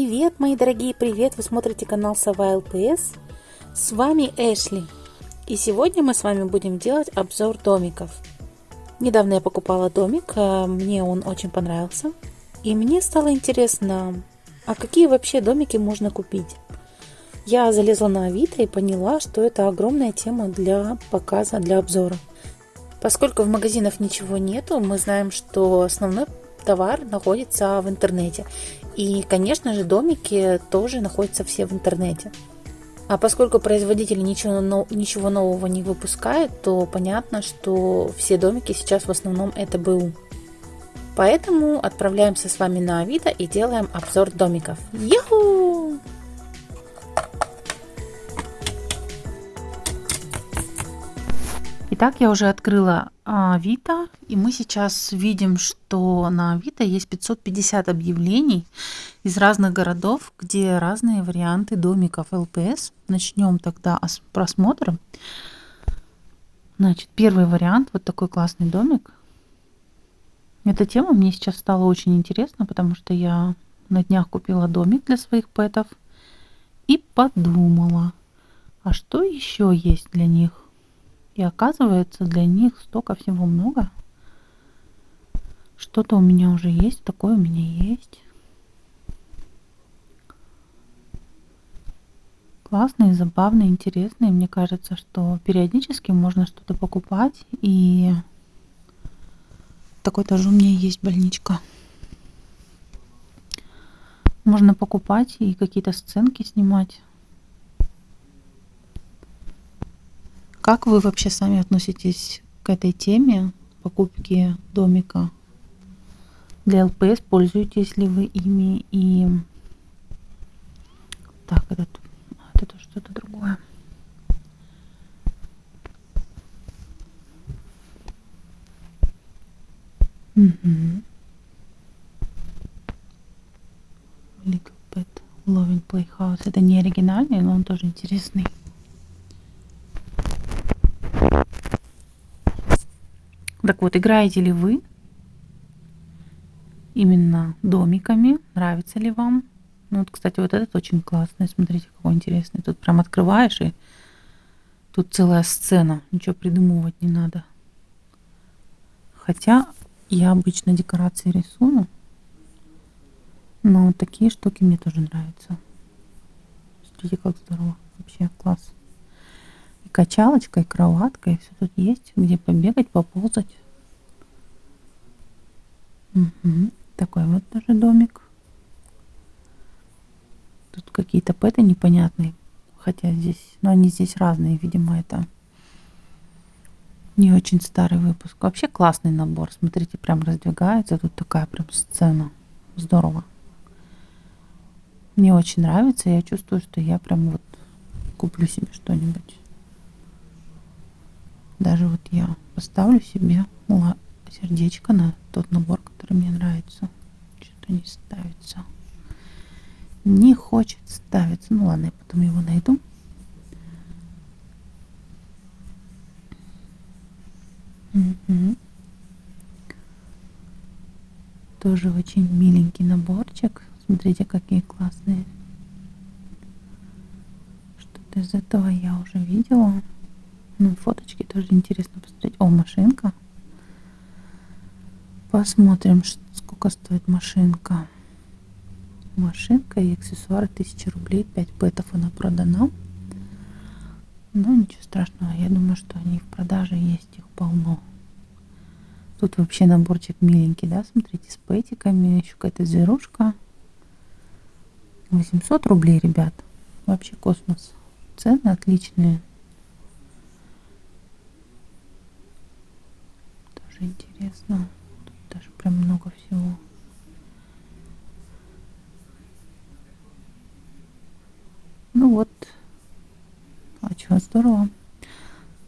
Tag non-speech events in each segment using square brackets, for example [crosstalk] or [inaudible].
Привет, мои дорогие, привет! Вы смотрите канал Сова ЛПС. С вами Эшли. И сегодня мы с вами будем делать обзор домиков. Недавно я покупала домик, а мне он очень понравился. И мне стало интересно, а какие вообще домики можно купить? Я залезла на Авито и поняла, что это огромная тема для показа, для обзора. Поскольку в магазинах ничего нету, мы знаем, что основной товар находится в интернете. И, конечно же, домики тоже находятся все в интернете. А поскольку производитель ничего, ничего нового не выпускает, то понятно, что все домики сейчас в основном это БУ. Поэтому отправляемся с вами на Авито и делаем обзор домиков. Юху! Итак, я уже открыла Авито, и мы сейчас видим, что на Авито есть 550 объявлений из разных городов, где разные варианты домиков ЛПС. Начнем тогда с просмотра. Значит, первый вариант, вот такой классный домик. Эта тема мне сейчас стала очень интересна, потому что я на днях купила домик для своих пэтов и подумала, а что еще есть для них? И оказывается, для них столько всего много. Что-то у меня уже есть, такое у меня есть. Классные, забавные, интересные. Мне кажется, что периодически можно что-то покупать. И такой тоже у меня есть больничка. Можно покупать и какие-то сценки снимать. Как вы вообще сами относитесь к этой теме покупки домика для ЛПС? Пользуетесь ли вы ими? И так, это, это что-то другое. Little Pet Loving Playhouse. Это не оригинальный, но он тоже интересный. Так вот, играете ли вы именно домиками? Нравится ли вам? Ну вот, кстати, вот этот очень классный. Смотрите, какой интересный. Тут прям открываешь и тут целая сцена. Ничего придумывать не надо. Хотя я обычно декорации рисую. Но такие штуки мне тоже нравятся. Смотрите, как здорово. Вообще класс кроватка, и все тут есть, где побегать, поползать. Угу. Такой вот тоже домик. Тут какие-то пэты непонятные, хотя здесь, но они здесь разные, видимо, это не очень старый выпуск. Вообще классный набор, смотрите, прям раздвигается, тут такая прям сцена, здорово. Мне очень нравится, я чувствую, что я прям вот куплю себе что-нибудь. Даже вот я поставлю себе сердечко на тот набор, который мне нравится. Что-то не ставится. Не хочет ставиться. Ну ладно, я потом его найду. Угу. Тоже очень миленький наборчик. Смотрите, какие классные. Что-то из этого я уже видела. Ну, фоточки тоже интересно посмотреть. О, машинка. Посмотрим, сколько стоит машинка. Машинка и аксессуары 1000 рублей. 5 пэтов она продана. Ну, ничего страшного. Я думаю, что они в продаже есть. Их полно. Тут вообще наборчик миленький, да? Смотрите, с пэтиками. Еще какая-то зверушка. 800 рублей, ребят. Вообще космос. Цены отличные. Тоже интересно. Тут даже прям много всего. Ну вот. А что, здорово.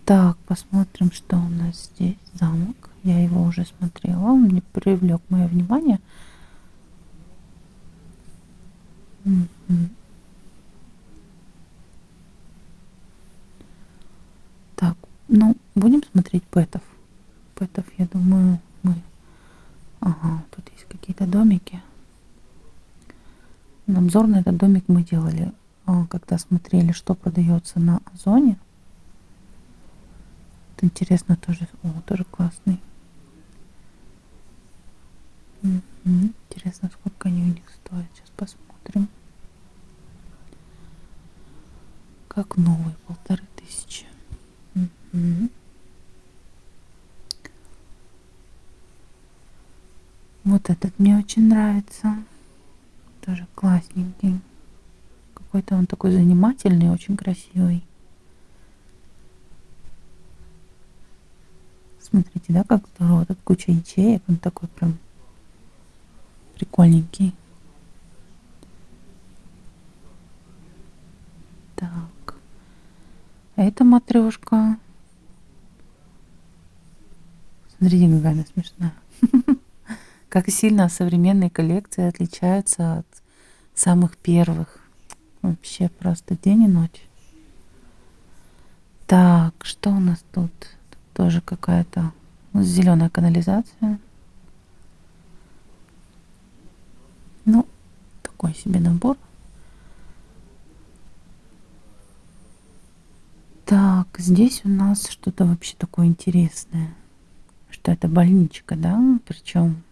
Так, посмотрим, что у нас здесь. Замок. Я его уже смотрела. Он не привлек мое внимание. Так, ну, будем смотреть пэтов пэтов, я думаю, мы... Ага, тут есть какие-то домики. Обзор на этот домик мы делали, а, когда смотрели, что продается на Озоне. Это интересно тоже. О, тоже классный. Интересно, сколько они у них стоят. Сейчас посмотрим. Как новый, полторы тысячи. Вот этот мне очень нравится. Тоже классненький. Какой-то он такой занимательный, очень красивый. Смотрите, да, как здорово. Тут куча ячеек. Он такой прям прикольненький. Так. А это матрешка. Смотрите, какая она смешная. [laughs] Как сильно современные коллекции отличаются от самых первых. Вообще просто день и ночь. Так, что у нас тут? Тут тоже какая-то зеленая канализация. Ну, такой себе набор. Так, здесь у нас что-то вообще такое интересное. Что это больничка, да? Причем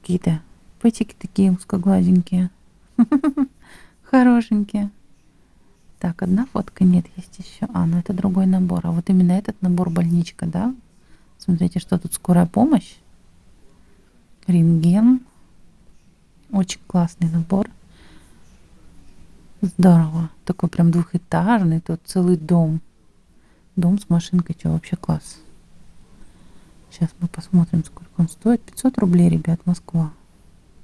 какие-то пытики такие узкоглазенькие. [laughs] Хорошенькие. Так, одна фотка нет, есть еще. А, ну это другой набор. А вот именно этот набор больничка, да? Смотрите, что тут скорая помощь. Рентген. Очень классный набор. Здорово. Такой прям двухэтажный. Тут целый дом. Дом с машинкой. Что, вообще класс. Сейчас мы посмотрим, сколько он стоит. 500 рублей, ребят, Москва.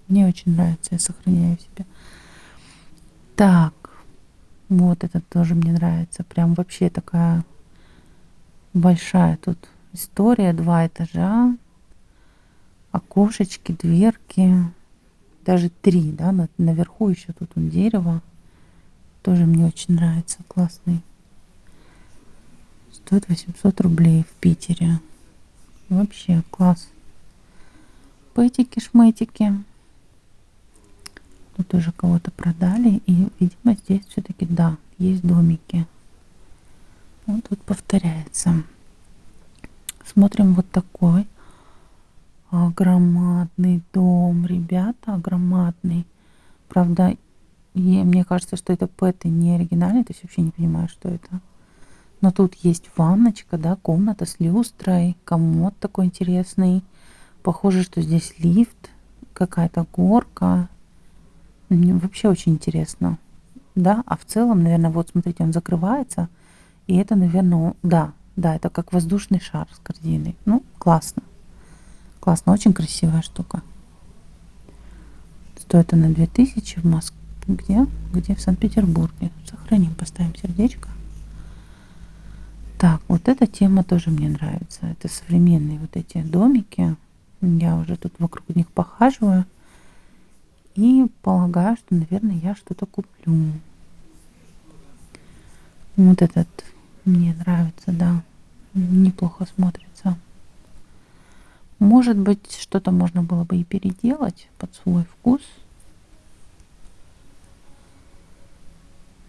Мне очень нравится, я сохраняю себе. Так, вот этот тоже мне нравится. Прям вообще такая большая тут история. Два этажа, окошечки, дверки. Даже три, да, наверху еще тут он дерево. Тоже мне очень нравится, классный. Стоит 800 рублей в Питере. Вообще класс. Пэтики-шметики. Тут уже кого-то продали. И, видимо, здесь все-таки, да, есть домики. Вот тут повторяется. Смотрим вот такой громадный дом, ребята, громадный. Правда, и мне кажется, что это пэты не оригинальный, то есть вообще не понимаю, что это. Но тут есть ванночка, да, комната с люстрой, комод такой интересный. Похоже, что здесь лифт, какая-то горка. Вообще очень интересно. Да, а в целом, наверное, вот смотрите, он закрывается. И это, наверное, да, да, это как воздушный шар с корзиной. Ну, классно. Классно, очень красивая штука. Стоит она 2000 в Москве. Где? Где? В Санкт-Петербурге. Сохраним, поставим сердечко. Так, вот эта тема тоже мне нравится. Это современные вот эти домики. Я уже тут вокруг них похаживаю. И полагаю, что, наверное, я что-то куплю. Вот этот мне нравится, да. Неплохо смотрится. Может быть, что-то можно было бы и переделать под свой вкус.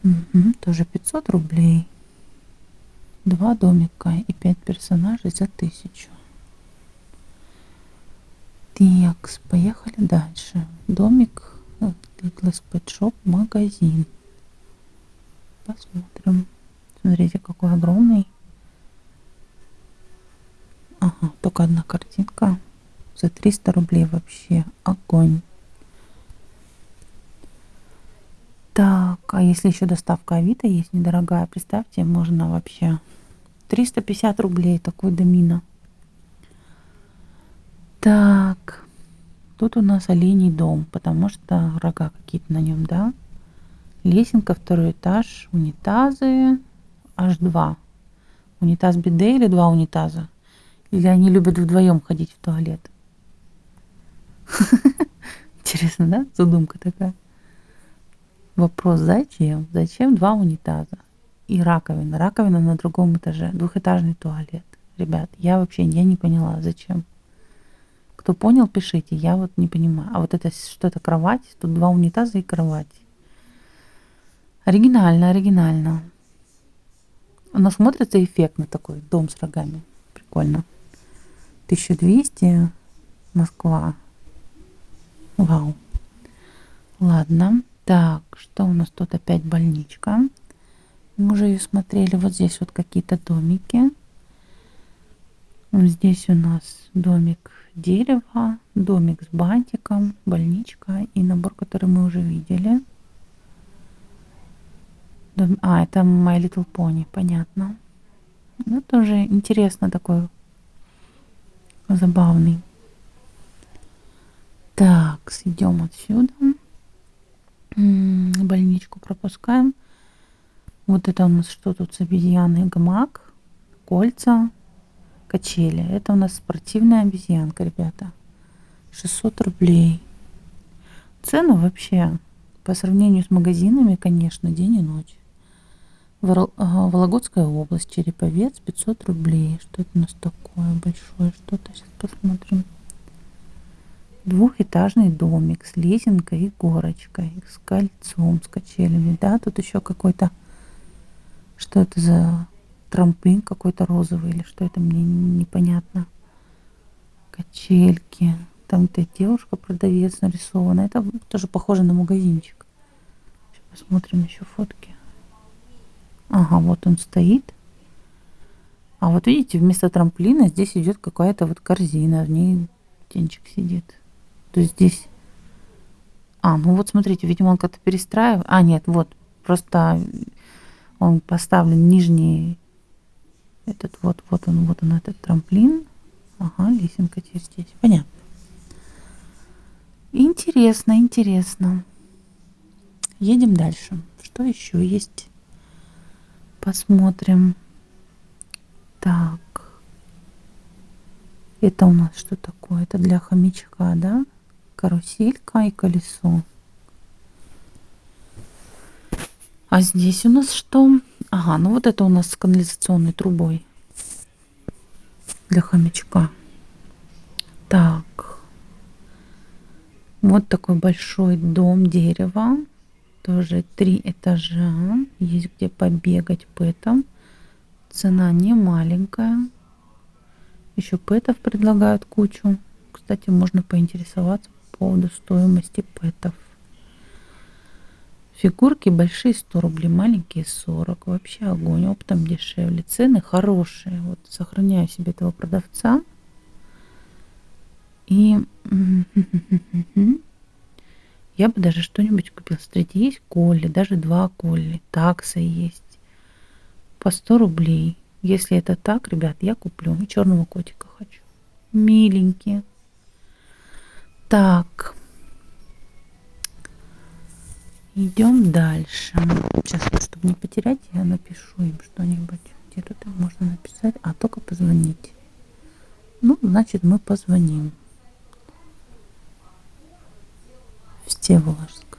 Угу, тоже 500 рублей. Два домика и пять персонажей за тысячу. Так, поехали дальше. Домик Littlest Pet магазин. Посмотрим. Смотрите, какой огромный. Ага, только одна картинка. За 300 рублей вообще. Огонь. Так, а если еще доставка Авито есть недорогая, представьте, можно вообще 350 рублей такой домина. Так, тут у нас оленей дом, потому что рога какие-то на нем, да? Лесенка, второй этаж, унитазы, аж два. Унитаз биде или два унитаза? Или они любят вдвоем ходить в туалет? [laughs] Интересно, да? Задумка такая. Вопрос, зачем? Зачем два унитаза? И раковина. Раковина на другом этаже. Двухэтажный туалет. Ребят, я вообще я не поняла, зачем. Кто понял, пишите. Я вот не понимаю. А вот это что-то кровать. Тут два унитаза и кровать. Оригинально, оригинально. Оно смотрится эффектно такой, дом с рогами. Прикольно. 1200 Москва. Вау. Ладно. Так, что у нас тут опять больничка. Мы уже ее смотрели. Вот здесь вот какие-то домики. Здесь у нас домик дерева, домик с бантиком, больничка и набор, который мы уже видели. Дом... А, это My Little Pony, понятно. Ну, тоже интересно такой, забавный. Так, идем отсюда. Больничку пропускаем. Вот это у нас что тут с обезьяной? Гамак, кольца, качели. Это у нас спортивная обезьянка, ребята. 600 рублей. Цены вообще по сравнению с магазинами, конечно, день и ночь. Вологодская область, Череповец, 500 рублей. Что это у нас такое большое? Что-то сейчас посмотрим. Двухэтажный домик с лесенкой и горочкой, с кольцом, с качелями. Да, тут еще какой-то... Что это за трамплин какой-то розовый или что это мне непонятно. Качельки. Там то девушка-продавец нарисована. Это тоже похоже на магазинчик. Сейчас посмотрим еще фотки. Ага, вот он стоит. А вот видите, вместо трамплина здесь идет какая-то вот корзина, в ней птенчик сидит. То есть здесь... А, ну вот смотрите, видимо, он как-то перестраивает. А, нет, вот, просто он поставлен нижний этот вот, вот он, вот он этот трамплин. Ага, лесенка теперь здесь. Понятно. Интересно, интересно. Едем дальше. Что еще есть? Посмотрим. Так. Это у нас что такое? Это для хомячка, да? Каруселька и колесо. А здесь у нас что? Ага, ну вот это у нас с канализационной трубой для хомячка. Так. Вот такой большой дом дерева тоже три этажа. Есть где побегать пэтом. Цена не маленькая. Еще пэтов предлагают кучу. Кстати, можно поинтересоваться по поводу стоимости пэтов. Фигурки большие 100 рублей, маленькие 40. Вообще огонь, оптом дешевле. Цены хорошие. Вот сохраняю себе этого продавца. И [laughs] Я бы даже что-нибудь купил. Смотрите, есть колли, даже два колли. Такса есть. По 100 рублей. Если это так, ребят, я куплю. И черного котика хочу. Миленькие. Так. Идем дальше. Сейчас, чтобы не потерять, я напишу им что-нибудь. Где тут можно написать? А, только позвонить. Ну, значит, мы позвоним. Всеволожск.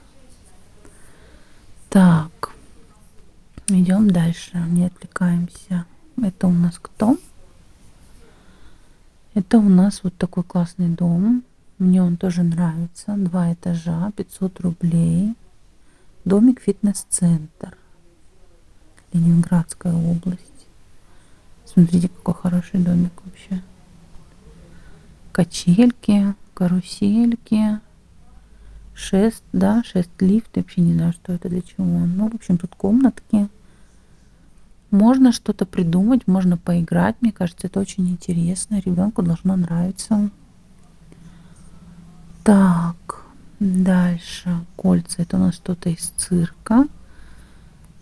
Так, идем дальше, не отвлекаемся. Это у нас кто? Это у нас вот такой классный дом. Мне он тоже нравится. Два этажа, 500 рублей. Домик фитнес-центр. Ленинградская область. Смотрите, какой хороший домик вообще. Качельки, карусельки, шест, да, шест лифт, я вообще не знаю, что это для чего. Ну, в общем, тут комнатки. Можно что-то придумать, можно поиграть. Мне кажется, это очень интересно. Ребенку должно нравиться. Так, дальше. Кольца. Это у нас что-то из цирка.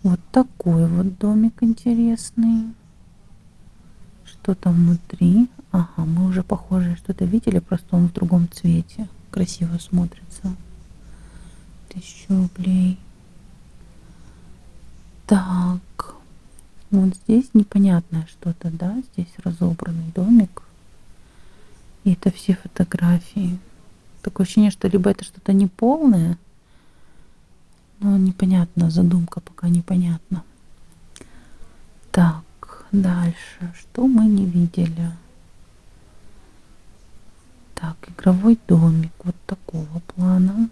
Вот такой вот домик интересный. Что там внутри? Ага, мы уже похожее что-то видели, просто он в другом цвете. Красиво смотрится тысячу рублей. Так, вот здесь непонятное что-то, да, здесь разобранный домик. И это все фотографии. Такое ощущение, что либо это что-то неполное, но непонятно, задумка пока непонятна. Так, дальше, что мы не видели? Так, игровой домик вот такого плана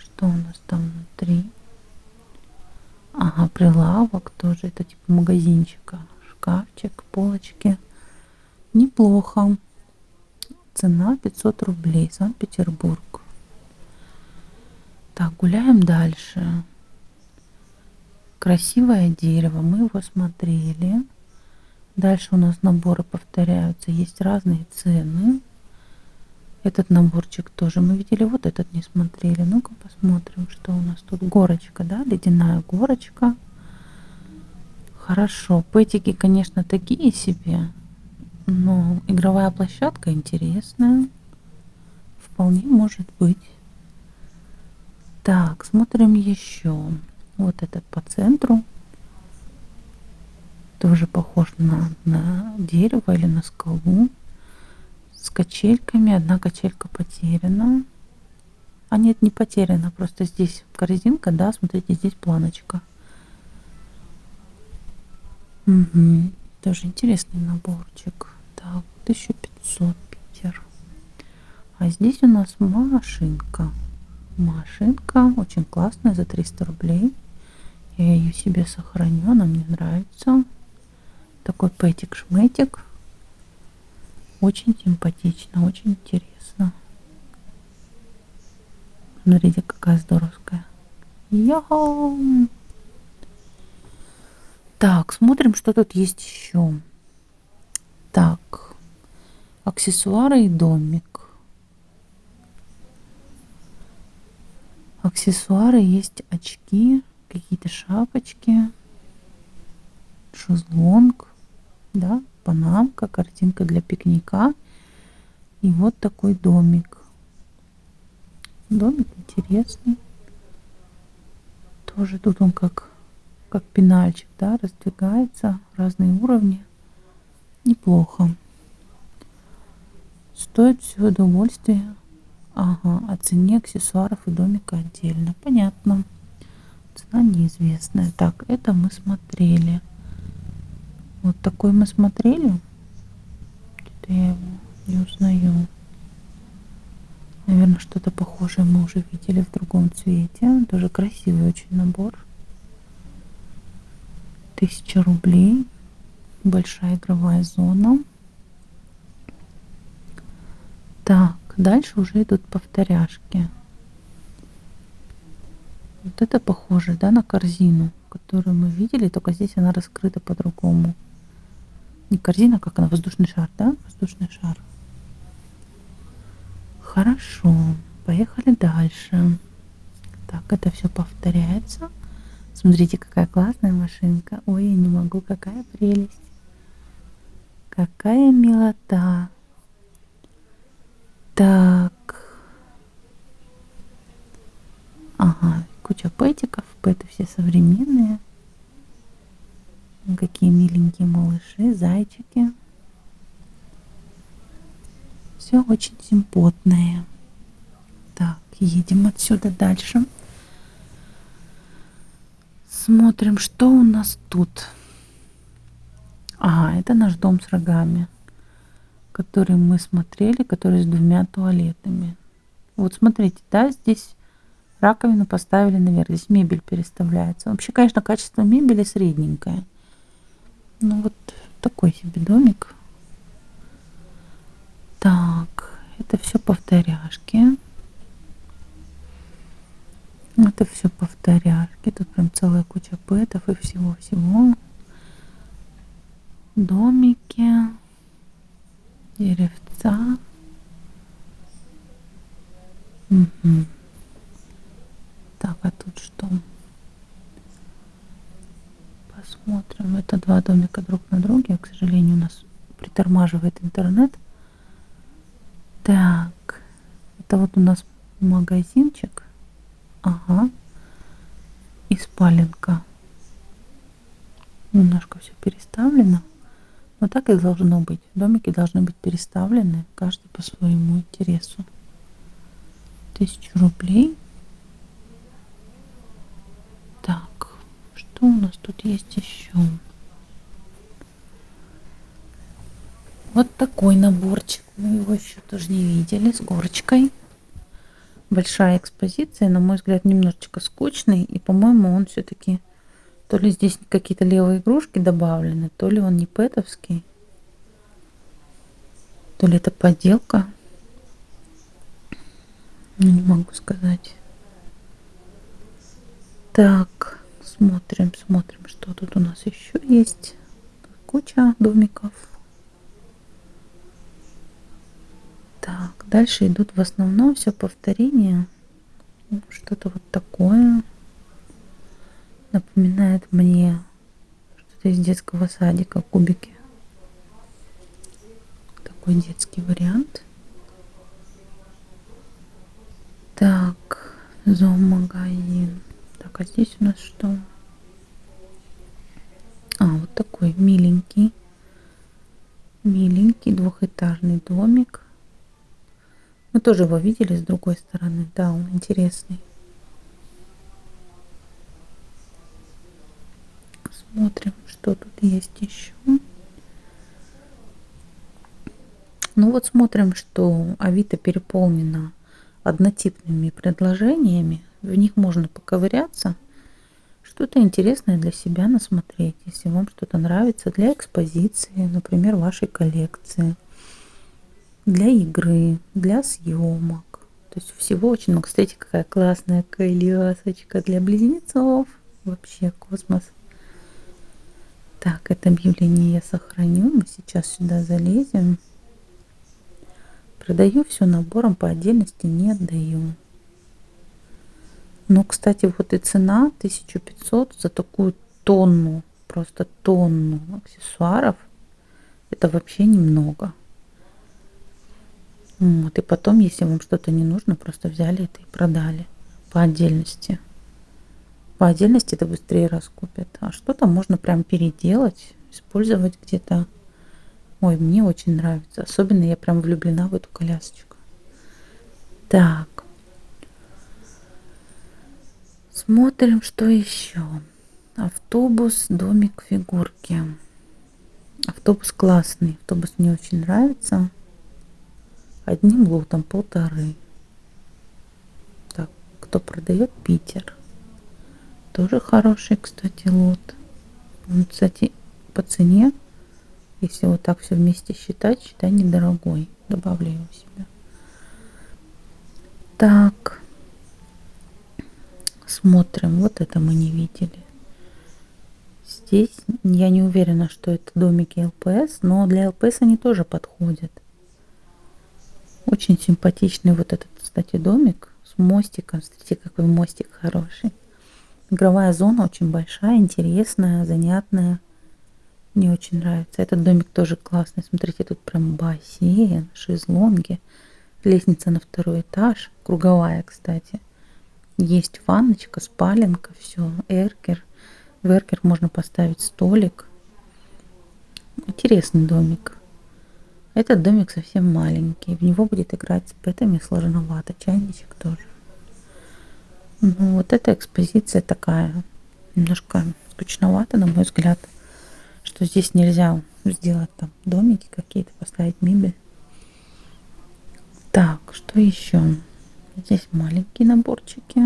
что у нас там внутри. Ага, прилавок тоже. Это типа магазинчика. Шкафчик, полочки. Неплохо. Цена 500 рублей. Санкт-Петербург. Так, гуляем дальше. Красивое дерево. Мы его смотрели. Дальше у нас наборы повторяются. Есть разные цены. Этот наборчик тоже мы видели. Вот этот не смотрели. Ну-ка посмотрим, что у нас тут. Горочка, да? Ледяная горочка. Хорошо. Пэтики, конечно, такие себе. Но игровая площадка интересная. Вполне может быть. Так, смотрим еще. Вот этот по центру. Тоже похож на, на дерево или на скалу. С качельками. Одна качелька потеряна. А нет, не потеряна. Просто здесь корзинка, да, смотрите, здесь планочка. Угу. Тоже интересный наборчик. Так, 1500 Питер. А здесь у нас машинка. Машинка очень классная за 300 рублей. Я ее себе сохраню, она мне нравится. Такой пэтик-шметик. Очень симпатично, очень интересно. Смотрите, какая здоровская. Йоу! Так, смотрим, что тут есть еще. Так, аксессуары и домик. Аксессуары есть очки, какие-то шапочки, шезлонг, да, панамка, картинка для пикника. И вот такой домик. Домик интересный. Тоже тут он как, как пенальчик, да, раздвигается, разные уровни. Неплохо. Стоит все удовольствие. Ага, о цене аксессуаров и домика отдельно. Понятно. Цена неизвестная. Так, это мы смотрели. Вот такой мы смотрели. Что-то я его не узнаю. Наверное, что-то похожее мы уже видели в другом цвете. Тоже красивый очень набор. Тысяча рублей большая игровая зона. Так, дальше уже идут повторяшки. Вот это похоже, да, на корзину, которую мы видели, только здесь она раскрыта по-другому. Не корзина, как она, воздушный шар, да? Воздушный шар. Хорошо, поехали дальше. Так, это все повторяется. Смотрите, какая классная машинка. Ой, я не могу, какая прелесть. Какая милота. Так. Ага, куча пэтиков. Пэты все современные. Какие миленькие малыши, зайчики. Все очень симпотное. Так, едем отсюда дальше. Смотрим, что у нас тут. Ага, это наш дом с рогами, который мы смотрели, который с двумя туалетами. Вот смотрите, да, здесь раковину поставили наверх, здесь мебель переставляется. Вообще, конечно, качество мебели средненькое. Ну вот такой себе домик. Так, это все повторяшки. Это все повторяшки. Тут прям целая куча пэтов и всего-всего домики, деревца. Угу. Так, а тут что? Посмотрим. Это два домика друг на друге. К сожалению, у нас притормаживает интернет. Так, это вот у нас магазинчик. Ага. И спаленка. Немножко все переставлено. Но так и должно быть. Домики должны быть переставлены, каждый по своему интересу. Тысячу рублей. Так, что у нас тут есть еще? Вот такой наборчик. Мы его еще тоже не видели с горочкой. Большая экспозиция, на мой взгляд, немножечко скучный. И, по-моему, он все-таки То ли здесь какие-то левые игрушки добавлены, то ли он не пэтовский, то ли это подделка. Ну, не могу сказать. Так, смотрим, смотрим, что тут у нас еще есть. Куча домиков. Так, дальше идут в основном все повторения. Что-то вот такое. Напоминает мне что-то из детского садика, кубики. Такой детский вариант. Так, зоомагазин. Так, а здесь у нас что? А, вот такой миленький. Миленький двухэтажный домик. Мы тоже его видели с другой стороны. Да, он интересный. Смотрим, что тут есть еще. Ну вот смотрим, что Авито переполнена однотипными предложениями. В них можно поковыряться, что-то интересное для себя насмотреть, если вам что-то нравится для экспозиции, например, вашей коллекции для игры, для съемок. То есть всего очень много. Кстати, какая классная колесочка для близнецов. Вообще космос. Так, это объявление я сохраню. Мы сейчас сюда залезем. Продаю все набором по отдельности, не отдаю. Но, кстати, вот и цена 1500 за такую тонну, просто тонну аксессуаров. Это вообще немного. Вот, и потом, если вам что-то не нужно, просто взяли это и продали по отдельности. По отдельности это быстрее раскупят. А что-то можно прям переделать, использовать где-то. Ой, мне очень нравится. Особенно я прям влюблена в эту колясочку. Так. Смотрим, что еще. Автобус, домик, фигурки. Автобус классный. Автобус мне очень нравится одним лотом полторы. Так, кто продает Питер. Тоже хороший, кстати, лот. Он, кстати, по цене, если вот так все вместе считать, считай недорогой. Добавлю его себе. Так. Смотрим. Вот это мы не видели. Здесь я не уверена, что это домики ЛПС, но для ЛПС они тоже подходят. Очень симпатичный вот этот, кстати, домик с мостиком. Смотрите, какой мостик хороший. Игровая зона очень большая, интересная, занятная. Мне очень нравится. Этот домик тоже классный. Смотрите, тут прям бассейн, шезлонги, лестница на второй этаж, круговая, кстати. Есть ванночка, спаленка, все, эркер. В эркер можно поставить столик. Интересный домик. Этот домик совсем маленький. В него будет играть с пэтами сложновато. Чайничек тоже. Ну, вот эта экспозиция такая немножко скучновата, на мой взгляд. Что здесь нельзя сделать там домики какие-то, поставить мебель. Так, что еще? Здесь маленькие наборчики.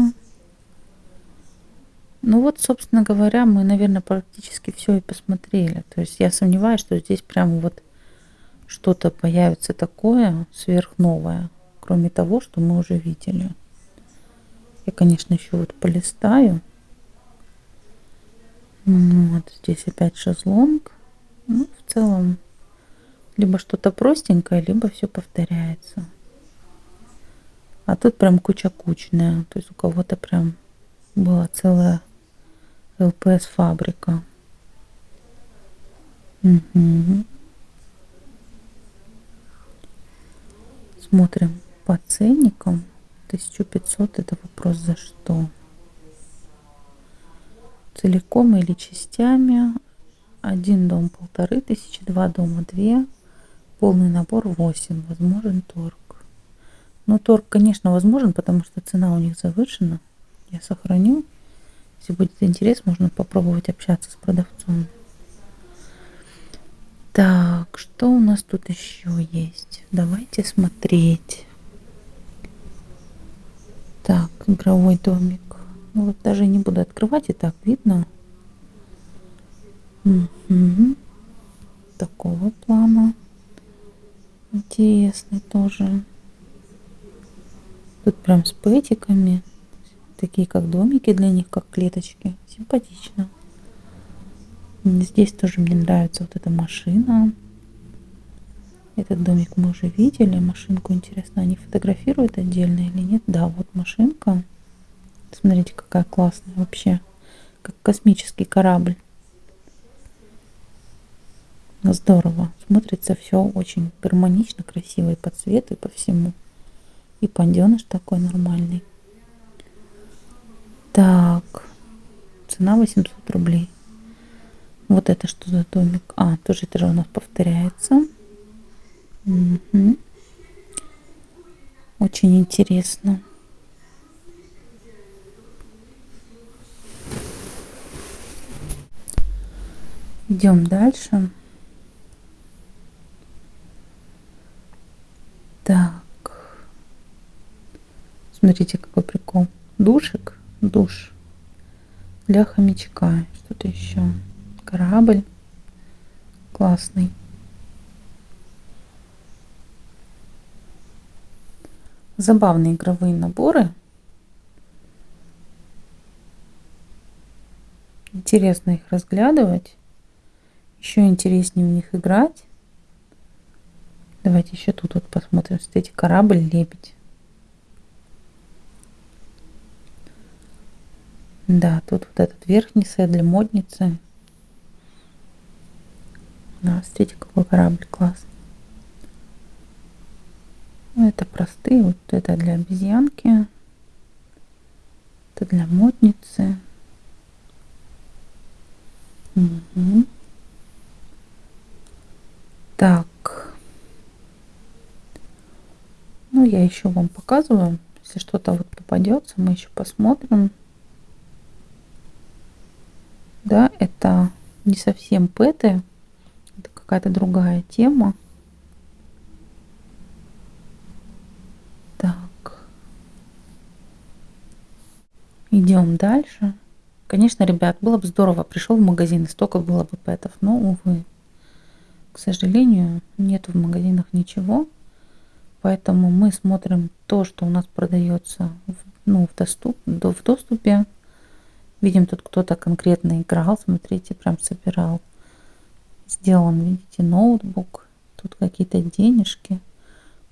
Ну вот, собственно говоря, мы, наверное, практически все и посмотрели. То есть я сомневаюсь, что здесь прямо вот что-то появится такое сверхновое, кроме того, что мы уже видели. Я, конечно, еще вот полистаю. Ну вот здесь опять шезлонг. Ну, в целом, либо что-то простенькое, либо все повторяется. А тут прям куча-кучная. То есть у кого-то прям была целая ЛПС фабрика. Угу. Смотрим по ценникам. 1500 это вопрос за что. Целиком или частями. Один дом полторы тысячи, два дома две. Полный набор 8. Возможен торг. Ну, торг, конечно, возможен, потому что цена у них завышена. Я сохраню. Если будет интерес, можно попробовать общаться с продавцом. Что у нас тут еще есть? Давайте смотреть. Так, игровой домик. Ну, вот даже не буду открывать, и так видно. Угу. Такого плана. Интересный тоже. Тут прям с пэтиками. Такие как домики для них, как клеточки. Симпатично. Здесь тоже мне нравится вот эта машина. Этот домик мы уже видели. Машинку интересно, они фотографируют отдельно или нет? Да, вот машинка. Смотрите, какая классная вообще. Как космический корабль. Здорово. Смотрится все очень гармонично, красиво и по цвету, и по всему. И панденыш такой нормальный. Так. Цена 800 рублей. Вот это что за домик? А, тоже это же у нас повторяется. Угу. Очень интересно. Идем дальше. Так. Смотрите, какой прикол. Душик. Душ. Для хомячка. Что-то еще. Корабль. Классный. Забавные игровые наборы. Интересно их разглядывать. Еще интереснее в них играть. Давайте еще тут вот посмотрим. Смотрите, корабль, лебедь. Да, тут вот этот верхний сет для модницы. Да, смотрите, какой корабль классный. Ну, это простые, вот это для обезьянки. Это для модницы. Угу. Так. Ну, я еще вам показываю. Если что-то вот попадется, мы еще посмотрим. Да, это не совсем пэты. Это какая-то другая тема. Так. Идем дальше. Конечно, ребят, было бы здорово, пришел в магазин, и столько было бы пэтов, но, увы, к сожалению, нет в магазинах ничего. Поэтому мы смотрим то, что у нас продается в, ну, в, доступ, в доступе. Видим, тут кто-то конкретно играл, смотрите, прям собирал. Сделан, видите, ноутбук. Тут какие-то денежки.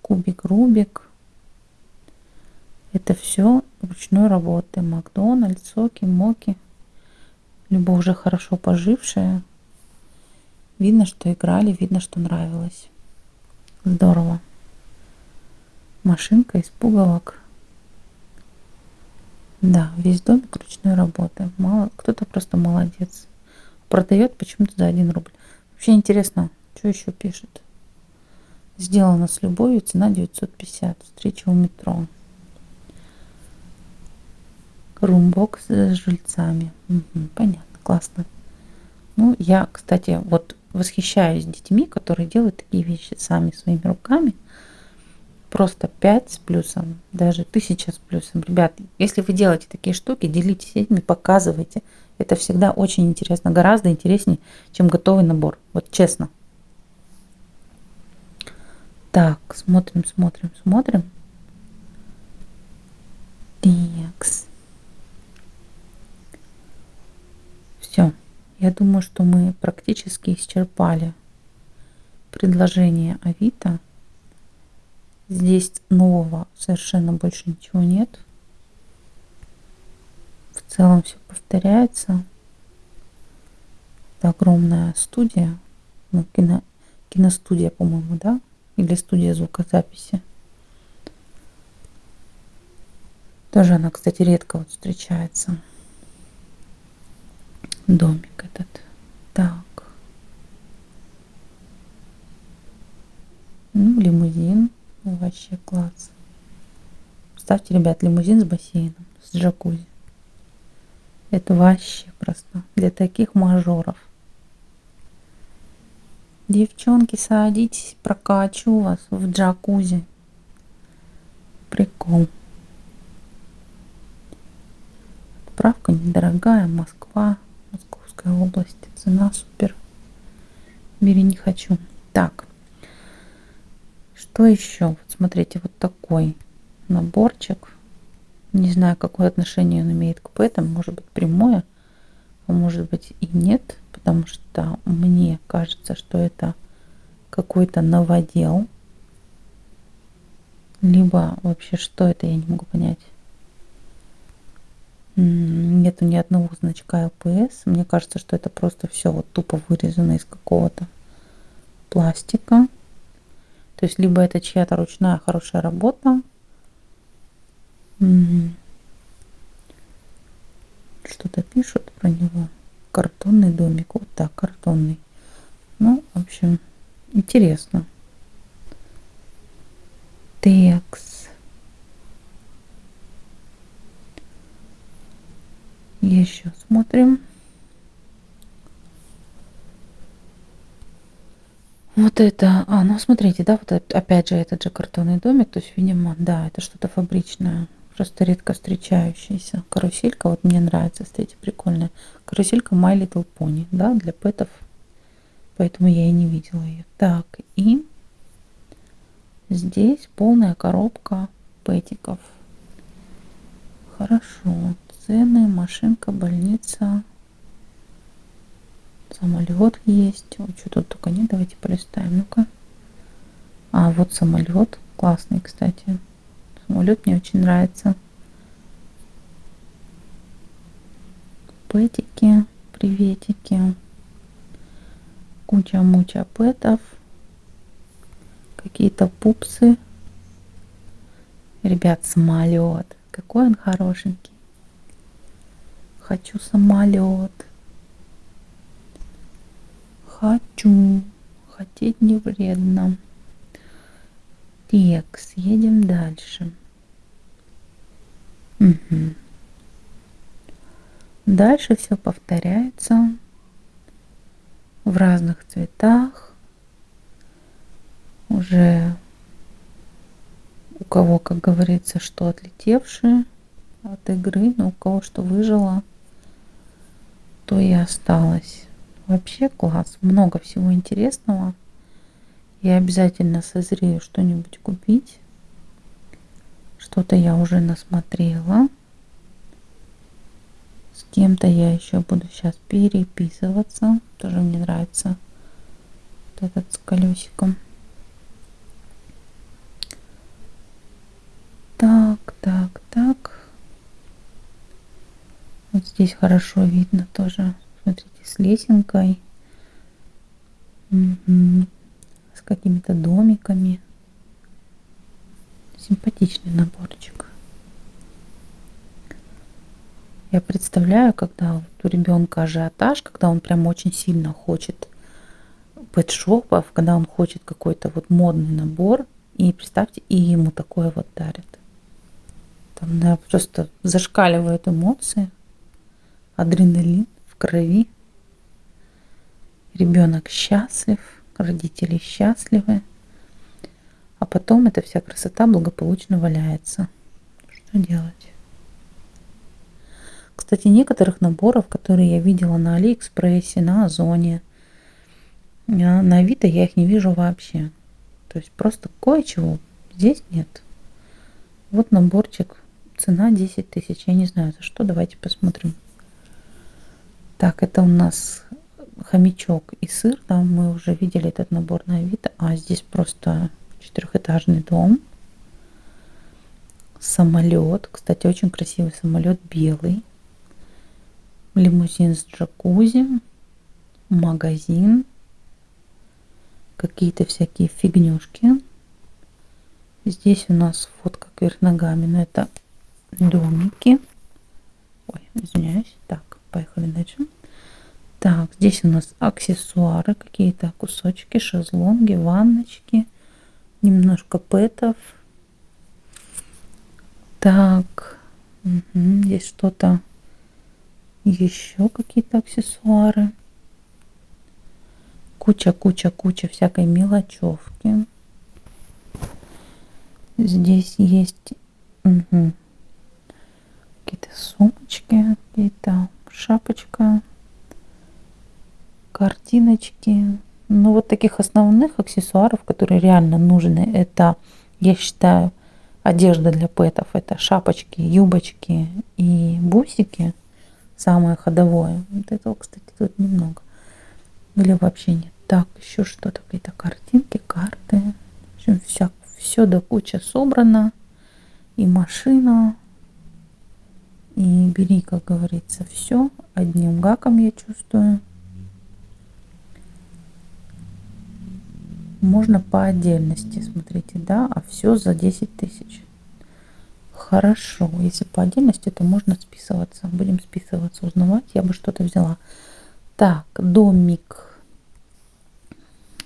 Кубик, Рубик. Это все ручной работы. Макдональдс, соки, моки. Либо уже хорошо пожившие. Видно, что играли, видно, что нравилось. Здорово машинка из пуговок. Да, весь домик ручной работы. Мало, кто-то просто молодец. Продает почему-то за 1 рубль. Вообще интересно, что еще пишет. Сделано с любовью, цена 950. Встреча у метро. Румбокс с жильцами. Угу, понятно, классно. Ну, я, кстати, вот восхищаюсь детьми, которые делают такие вещи сами своими руками просто 5 с плюсом, даже 1000 с плюсом. Ребят, если вы делаете такие штуки, делитесь этими, показывайте. Это всегда очень интересно, гораздо интереснее, чем готовый набор. Вот честно. Так, смотрим, смотрим, смотрим. Текс. Все. Я думаю, что мы практически исчерпали предложение Авито. Здесь нового совершенно больше ничего нет. В целом все повторяется. Это огромная студия. Ну, кино, киностудия, по-моему, да? Или студия звукозаписи. Тоже она, кстати, редко вот встречается. Домик этот. Так. Ну, лимузин. Вообще класс. Ставьте, ребят, лимузин с бассейном, с джакузи. Это вообще просто для таких мажоров. Девчонки, садитесь, прокачу вас в джакузи. Прикол. Отправка недорогая, Москва, Московская область. Цена супер. Бери не хочу. Так. Что еще? Вот смотрите, вот такой наборчик. Не знаю, какое отношение он имеет к этому. Может быть прямое, а может быть и нет. Потому что мне кажется, что это какой-то новодел. Либо вообще что это, я не могу понять. Нету ни одного значка ЛПС. Мне кажется, что это просто все вот тупо вырезано из какого-то пластика. То есть либо это чья-то ручная хорошая работа. Что-то пишут про него. Картонный домик. Вот так, картонный. Ну, в общем, интересно. Текс. Еще смотрим. Вот это, а, ну смотрите, да, вот опять же этот же картонный домик, то есть, видимо, да, это что-то фабричное, просто редко встречающаяся. Каруселька, вот мне нравится, кстати, прикольная. Каруселька My Little Pony, да, для пэтов, поэтому я и не видела ее. Так, и здесь полная коробка пэтиков. Хорошо, цены, машинка, больница, самолет есть. Ой, что тут только нет, давайте полистаем. Ну-ка. А, вот самолет. Классный, кстати. Самолет мне очень нравится. Пэтики, приветики. Куча-муча пэтов. Какие-то пупсы. Ребят, самолет. Какой он хорошенький. Хочу самолет. Хочу. Хотеть не вредно. Текс. Едем дальше. Угу. Дальше все повторяется в разных цветах. Уже у кого, как говорится, что отлетевшие от игры, но у кого что выжило – то и осталось. Вообще класс, много всего интересного. Я обязательно созрею что-нибудь купить. Что-то я уже насмотрела. С кем-то я еще буду сейчас переписываться. Тоже мне нравится вот этот с колесиком. Так, так, так. Вот здесь хорошо видно тоже. Смотрите, с лесенкой. Угу. С какими-то домиками. Симпатичный наборчик. Я представляю, когда у ребенка ажиотаж, когда он прям очень сильно хочет пэтшопов, когда он хочет какой-то вот модный набор, и представьте, и ему такое вот дарят. Там да, просто зашкаливают эмоции адреналин в крови. Ребенок счастлив, родители счастливы, а потом эта вся красота благополучно валяется. Что делать? Кстати, некоторых наборов, которые я видела на Алиэкспрессе, на Озоне, на Авито я их не вижу вообще. То есть просто кое-чего здесь нет. Вот наборчик, цена 10 тысяч. Я не знаю за что, давайте посмотрим. Так, это у нас хомячок и сыр. Да, мы уже видели этот набор на Авито. А здесь просто четырехэтажный дом. Самолет. Кстати, очень красивый самолет, белый. Лимузин с джакузи. Магазин. Какие-то всякие фигнюшки. Здесь у нас фотка кверх ногами, но это домики. Ой, извиняюсь. Так, поехали дальше. Так, здесь у нас аксессуары, какие-то кусочки, шезлонги, ванночки, немножко пэтов. Так, угу, здесь что-то еще какие-то аксессуары. Куча, куча, куча всякой мелочевки. Здесь есть угу, какие-то сумочки, какие-то шапочка, картиночки. Ну, вот таких основных аксессуаров, которые реально нужны, это, я считаю, одежда для пэтов. Это шапочки, юбочки и бусики. Самое ходовое. Вот этого, кстати, тут немного. Или вообще нет. Так, еще что-то, какие-то картинки, карты. В общем, вся, все до куча собрано. И машина, и бери, как говорится, все одним гаком, я чувствую. Можно по отдельности, смотрите, да, а все за 10 тысяч. Хорошо, если по отдельности, то можно списываться. Будем списываться, узнавать, я бы что-то взяла. Так, домик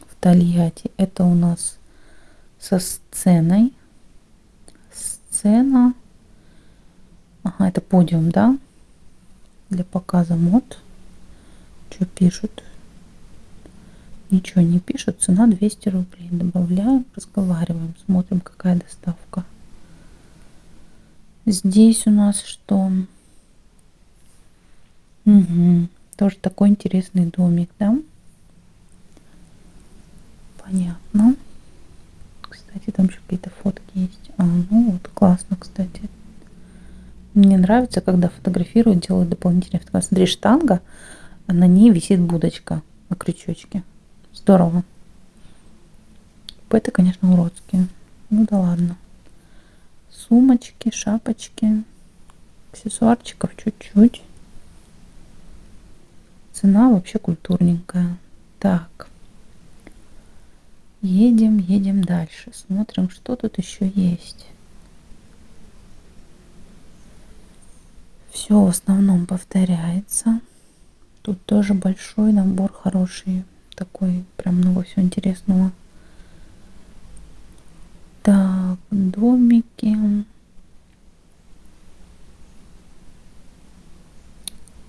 в Тольятти. Это у нас со сценой. Сцена Ага, это подиум, да? Для показа мод. Что пишут? Ничего не пишут. Цена 200 рублей. Добавляем, разговариваем, смотрим, какая доставка. Здесь у нас что? Угу. Тоже такой интересный домик, да? Понятно. Кстати, там еще какие-то фотки есть. А, ну вот, классно, кстати. Мне нравится, когда фотографируют, делают дополнительные фотографии. Смотри, штанга, а на ней висит будочка на крючочке. Здорово. Это, конечно, уродские. Ну да ладно. Сумочки, шапочки, аксессуарчиков чуть-чуть. Цена вообще культурненькая. Так. Едем, едем дальше. Смотрим, что тут еще есть. Все в основном повторяется. Тут тоже большой набор хороший. Такой прям много всего интересного. Так, домики.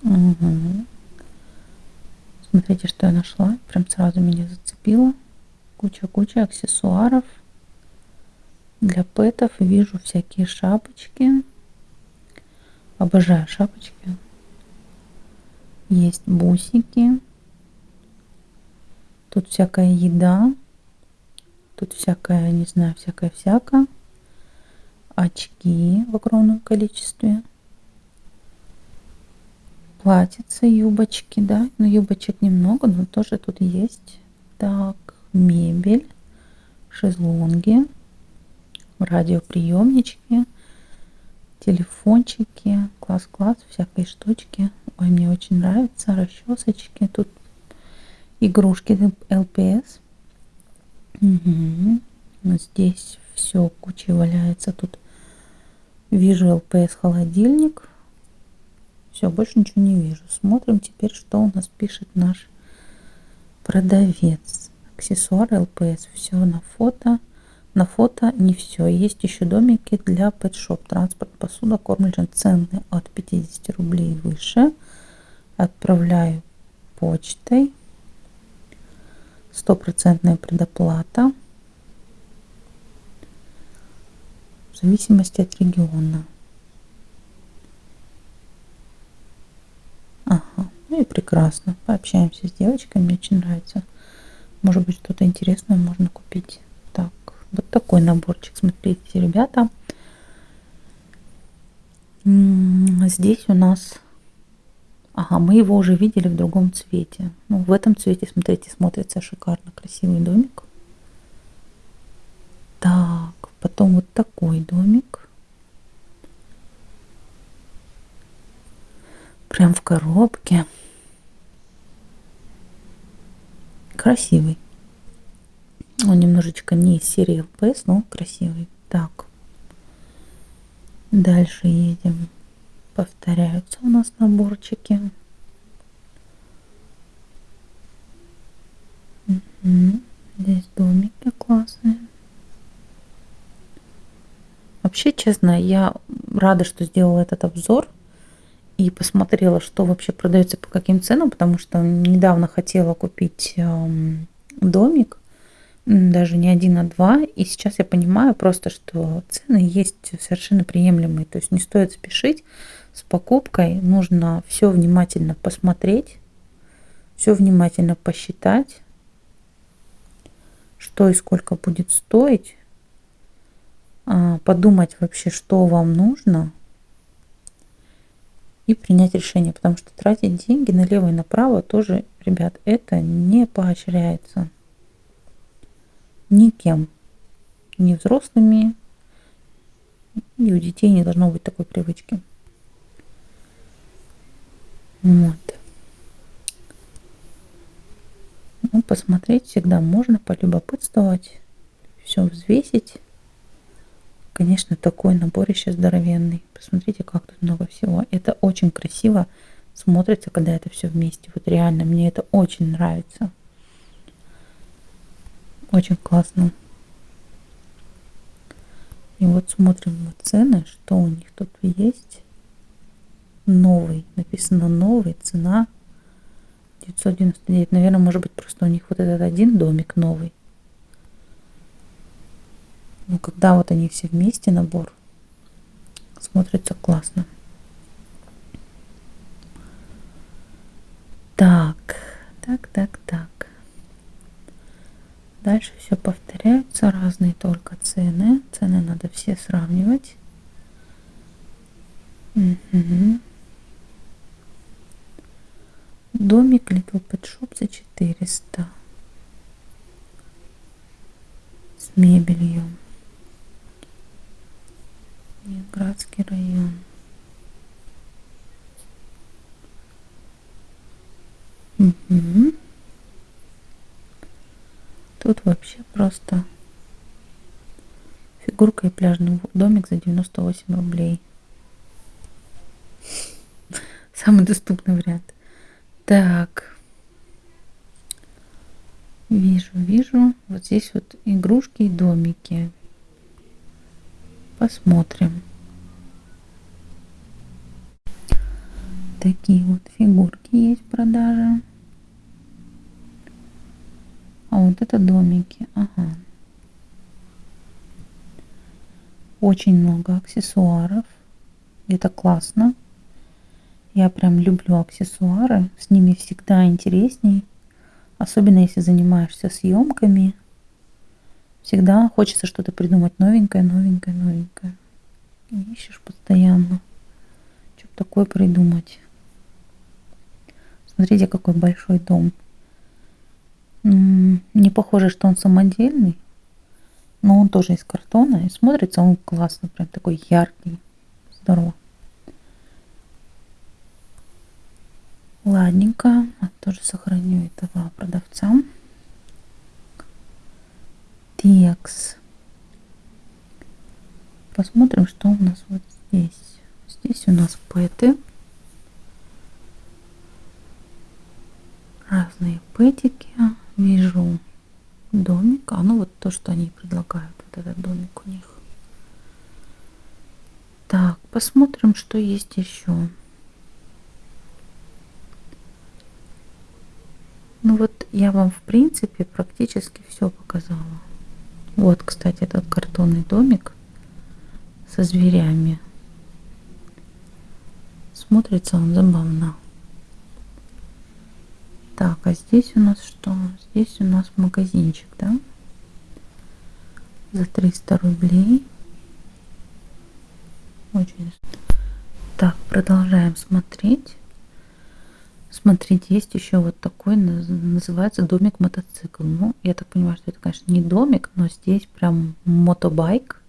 Угу. Смотрите, что я нашла. Прям сразу меня зацепило. Куча-куча аксессуаров для пэтов. Вижу всякие шапочки. Обожаю шапочки. Есть бусики. Тут всякая еда. Тут всякая, не знаю, всякая-всякая. Очки в огромном количестве. Платьица, юбочки, да. Но юбочек немного, но тоже тут есть. Так, мебель, шезлонги, радиоприемнички телефончики, класс-класс, всякие штучки. Ой, мне очень нравится, расчесочки. Тут игрушки ЛПС. Угу. Здесь все кучей валяется. Тут вижу ЛПС холодильник. Все, больше ничего не вижу. Смотрим теперь, что у нас пишет наш продавец. Аксессуары ЛПС. Все на фото. На фото не все. Есть еще домики для пэтшоп. Транспорт, посуда, корм цены от 50 рублей выше. Отправляю почтой. Стопроцентная предоплата. В зависимости от региона. Ага, ну и прекрасно. Пообщаемся с девочкой, мне очень нравится. Может быть, что-то интересное можно купить. Вот такой наборчик, смотрите, ребята. Здесь у нас... Ага, мы его уже видели в другом цвете. Ну, в этом цвете, смотрите, смотрится шикарно. Красивый домик. Так, потом вот такой домик. Прям в коробке. Красивый. Он немножечко не из серии LPS, но красивый. Так. Дальше едем. Повторяются у нас наборчики. Здесь домики классные. Вообще, честно, я рада, что сделала этот обзор и посмотрела, что вообще продается по каким ценам, потому что недавно хотела купить эм, домик даже не один, а два. И сейчас я понимаю просто, что цены есть совершенно приемлемые. То есть не стоит спешить с покупкой. Нужно все внимательно посмотреть, все внимательно посчитать, что и сколько будет стоить, а, подумать вообще, что вам нужно и принять решение, потому что тратить деньги налево и направо тоже, ребят, это не поощряется никем, ни взрослыми, и у детей не должно быть такой привычки. Вот. Ну, посмотреть всегда можно, полюбопытствовать, все взвесить. Конечно, такой наборище здоровенный. Посмотрите, как тут много всего. Это очень красиво смотрится, когда это все вместе. Вот реально, мне это очень нравится. Очень классно. И вот смотрим вот цены, что у них тут есть. Новый, написано новый, цена 999. Наверное, может быть, просто у них вот этот один домик новый. Ну, когда вот они все вместе, набор, смотрится классно. Так, так, так, так. Дальше все повторяется, разные только цены. Цены надо все сравнивать. Угу. Домик Little Pet Shop за 400. С мебелью. Ленинградский район. Угу. Тут вообще просто фигурка и пляжный домик за 98 рублей. [laughs] Самый доступный вариант. Так. Вижу, вижу. Вот здесь вот игрушки и домики. Посмотрим. Такие вот фигурки есть в продаже. А вот это домики. Ага. Очень много аксессуаров. Это классно. Я прям люблю аксессуары. С ними всегда интересней. Особенно если занимаешься съемками. Всегда хочется что-то придумать новенькое, новенькое, новенькое. Ищешь постоянно. Что-то такое придумать. Смотрите, какой большой дом. Не похоже, что он самодельный, но он тоже из картона. И смотрится он классно, прям такой яркий. Здорово. Ладненько. А тоже сохраню этого продавца. Текс. Посмотрим, что у нас вот здесь. Здесь у нас пэты. Разные пэтики вижу домик. А ну вот то, что они предлагают. Вот этот домик у них. Так, посмотрим, что есть еще. Ну вот я вам в принципе практически все показала. Вот, кстати, этот картонный домик со зверями. Смотрится он забавно. Так, а здесь у нас что? Здесь у нас магазинчик, да? За 300 рублей. Очень. Так, продолжаем смотреть. Смотрите, есть еще вот такой, называется домик мотоцикл. Ну, я так понимаю, что это, конечно, не домик, но здесь прям мотобайк,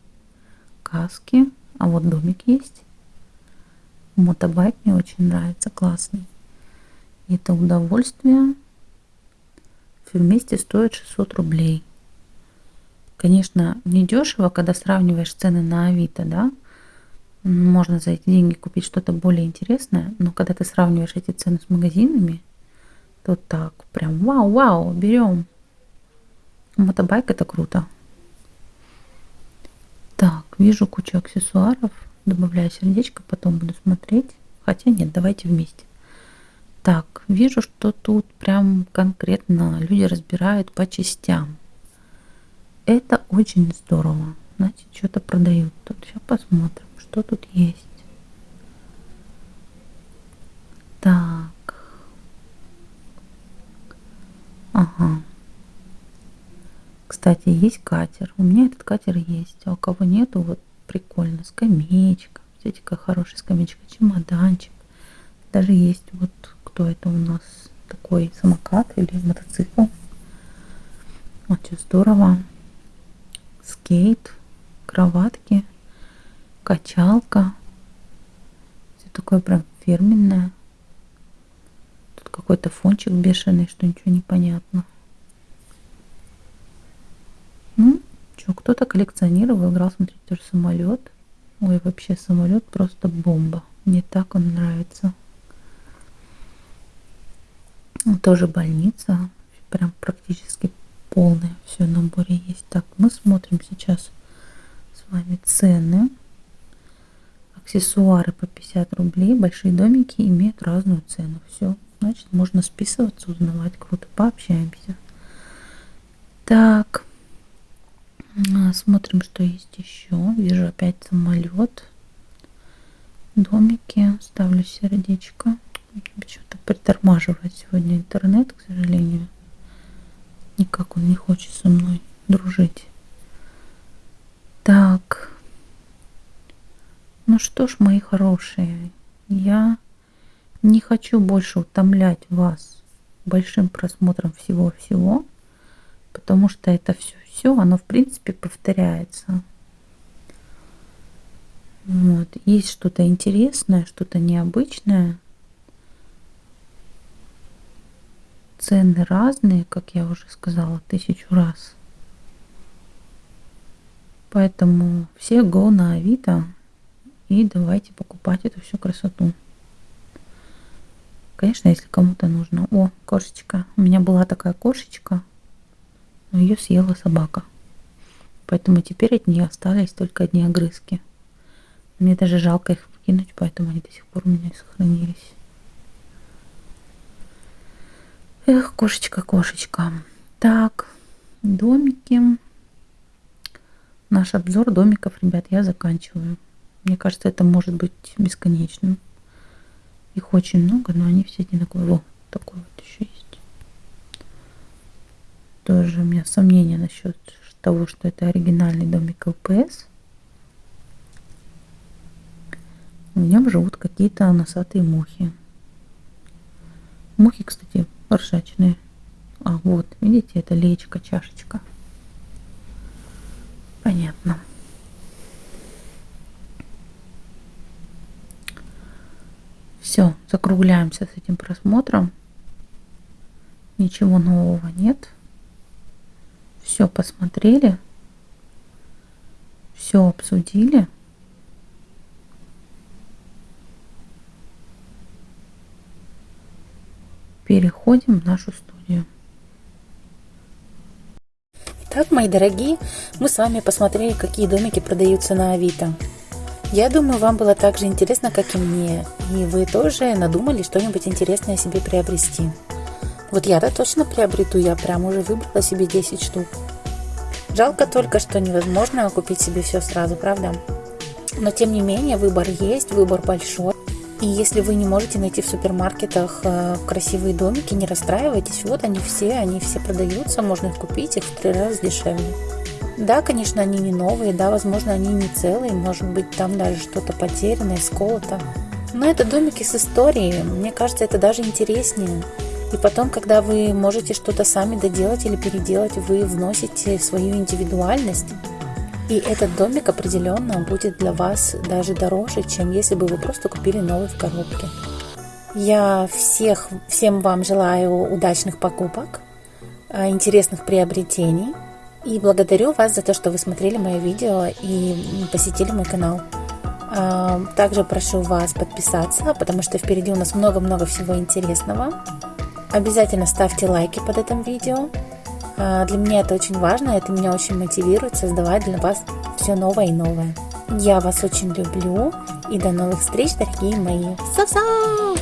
каски. А вот домик есть. Мотобайк мне очень нравится, классный это удовольствие все вместе стоит 600 рублей. Конечно, не дешево, когда сравниваешь цены на Авито, да, можно за эти деньги купить что-то более интересное, но когда ты сравниваешь эти цены с магазинами, то так, прям вау-вау, берем. Мотобайк это круто. Так, вижу кучу аксессуаров, добавляю сердечко, потом буду смотреть. Хотя нет, давайте вместе. Так, вижу, что тут прям конкретно люди разбирают по частям. Это очень здорово. Значит, что-то продают тут. Сейчас посмотрим, что тут есть. Так. Ага. Кстати, есть катер. У меня этот катер есть. А у кого нету, вот прикольно. Скамеечка. Смотрите, какая хорошая скамеечка. Чемоданчик. Даже есть вот кто это у нас такой самокат или мотоцикл. Что здорово. Скейт, кроватки, качалка. Все такое прям фирменное. Тут какой-то фончик бешеный, что ничего не понятно. Ну, что, кто-то коллекционировал, играл, смотрите, тоже самолет. Ой, вообще самолет просто бомба. Мне так он нравится. Тоже больница. Прям практически полная. Все наборе есть. Так, мы смотрим сейчас с вами цены. Аксессуары по 50 рублей. Большие домики имеют разную цену. Все. Значит, можно списываться, узнавать. Круто. Пообщаемся. Так. А, смотрим, что есть еще. Вижу опять самолет. Домики. Ставлю сердечко. Почему-то притормаживает сегодня интернет, к сожалению. Никак он не хочет со мной дружить. Так. Ну что ж, мои хорошие, я не хочу больше утомлять вас большим просмотром всего-всего, потому что это все все, оно в принципе повторяется. Вот. Есть что-то интересное, что-то необычное. Цены разные, как я уже сказала тысячу раз. Поэтому все go на Авито и давайте покупать эту всю красоту. Конечно, если кому-то нужно. О, кошечка. У меня была такая кошечка но ее съела собака. Поэтому теперь от нее остались только одни огрызки. Мне даже жалко их выкинуть, поэтому они до сих пор у меня сохранились. Эх, кошечка, кошечка. Так, домики. Наш обзор домиков, ребят, я заканчиваю. Мне кажется, это может быть бесконечным. Их очень много, но они все одинаковые. Во, такой вот еще есть тоже у меня сомнения насчет того, что это оригинальный домик ЛПС. В нем живут какие-то носатые мухи. Мухи, кстати, ржачные. А, вот, видите, это леечка, чашечка. Понятно. Все, закругляемся с этим просмотром. Ничего нового нет все посмотрели, все обсудили. Переходим в нашу студию. Итак, мои дорогие, мы с вами посмотрели, какие домики продаются на Авито. Я думаю, вам было так же интересно, как и мне, и вы тоже надумали что-нибудь интересное себе приобрести. Вот я-то точно приобрету, я прям уже выбрала себе 10 штук. Жалко только, что невозможно купить себе все сразу, правда? Но тем не менее, выбор есть, выбор большой. И если вы не можете найти в супермаркетах э, красивые домики, не расстраивайтесь. Вот они все, они все продаются, можно их купить, их в три раза дешевле. Да, конечно, они не новые, да, возможно, они не целые, может быть, там даже что-то потерянное, сколото. Но это домики с историей, мне кажется, это даже интереснее. И потом, когда вы можете что-то сами доделать или переделать, вы вносите свою индивидуальность. И этот домик определенно будет для вас даже дороже, чем если бы вы просто купили новый в коробке. Я всех, всем вам желаю удачных покупок, э, интересных приобретений. И благодарю вас за то, что вы смотрели мое видео и посетили мой канал. Э, также прошу вас подписаться, потому что впереди у нас много-много всего интересного. Обязательно ставьте лайки под этим видео. А, для меня это очень важно, это меня очень мотивирует создавать для вас все новое и новое. Я вас очень люблю и до новых встреч, дорогие мои. Сов-сов!